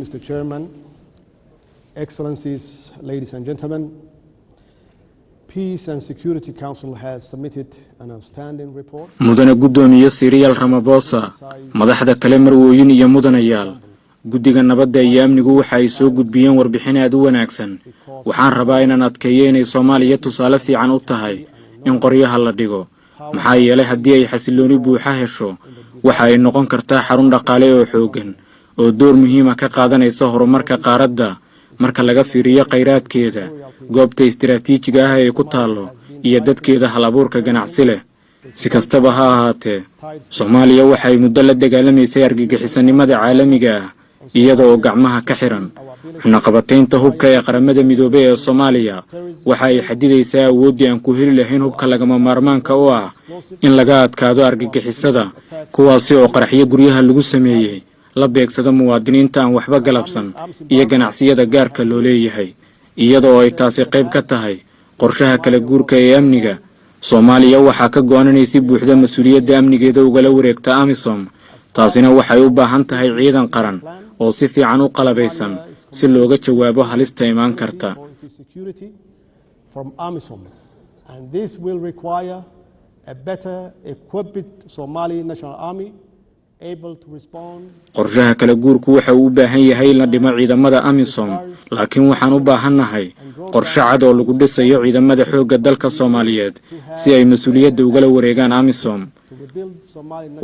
Mr. Chairman, Excellencies, ladies and gentlemen. Peace and Security Council has submitted an outstanding report. mudane guddoomiye siriyaal ramabosa madaxda kale marwooyin iyo mudanayaal guddiga nabadda iyo amnigu waxa ay soo gudbiyeen warbixin aad u wanaagsan waxaan rabaa inaan adkeeyo inay soomaaliya tusaale fiican u tahay in qoryaha la dhigo maxaa yeelay haddii ay xasillooni buuxa hesho waxa ay noqon kartaa xarun dhaqaale oo xooggan oo door muhiima ka qaadanaysa horumarka qaaradda. Marka laga fiiriyo khayraadkeeda goobta istiraatiijiga ah ee ku taallo iyo dadkeeda hal abuurka ganacsi leh si kastaba ha ahaatee soomaaliya waxay muddo la dagaalamaysay argagixisanimada caalamiga ah iyada oo gacmaha ka xihan xunaqabataynta hubka ee qaramada midoobey ee soomaaliya waxa ay xadidaysaa awooddii aan ku heli lahayn hubka lagama maarmaanka u ah in laga adkaado argagixisada kuwaasi oo qaraxyo guryaha lagu sameeyey la beegsado muwaadiniinta aan waxba galabsan iyo ganacsiyada gaarka loo leeyahay iyada oo ay taasi qayb ka tahay qorshaha kala guurka ee amniga. Soomaaliya waxaa ka go-an inay si buuxda mas'uuliyadda amnigeeda ugala wareegta amisom taasina waxay u baahan tahay ciidan qaran oo si fiican u qalabaysan si looga jawaabo halista imaan karta qorshaha kala guurku waxa uu u baahan yahay in la dhimo ciidamada amisom. Laakiin waxaan u baahannahay qorshe cad oo lagu dhisayo ciidamada xoogga dalka soomaaliyeed si ay mas'uuliyadda ugala wareegaan amisom.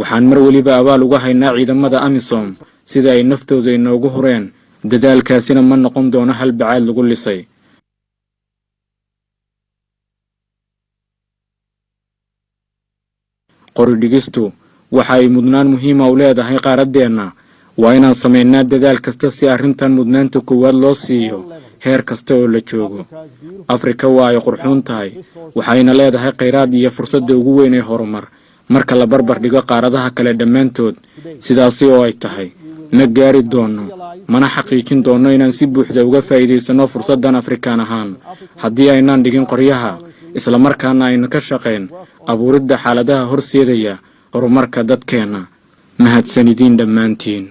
waxaan mar weliba abaal uga haynaa ciidamada amisom sida ay naftooda inoogu hureen. Dadaalkaasina ma noqon doono hal bacaad lagu lisay. Qoridhigistu waxa ay mudnaan muhiima u leedahay qaaraddeenna waa inaan samaynaa dadaal kasta si arrintan mudnaanta koowaad loo siiyo heer kasta oo la joogo. Afrika waa ay qurxuun tahay waxayna leedahay khayraad iyo fursadda ugu weyn ee horumar. Marka la barbar dhigo qaaradaha kale dhammaantood sidaasi oo ay tahay ma gaari doonno mana xaqiijin doonno inaan si buuxda uga faa'iidaysanno fursaddan afrikaan ahaan. Haddii aynaan dhigin qoryaha islamarkaana aynu ka shaqayn abuuridda xaaladaha horseedaya horumarka dadkeenna mahadsanidin dhammaantiin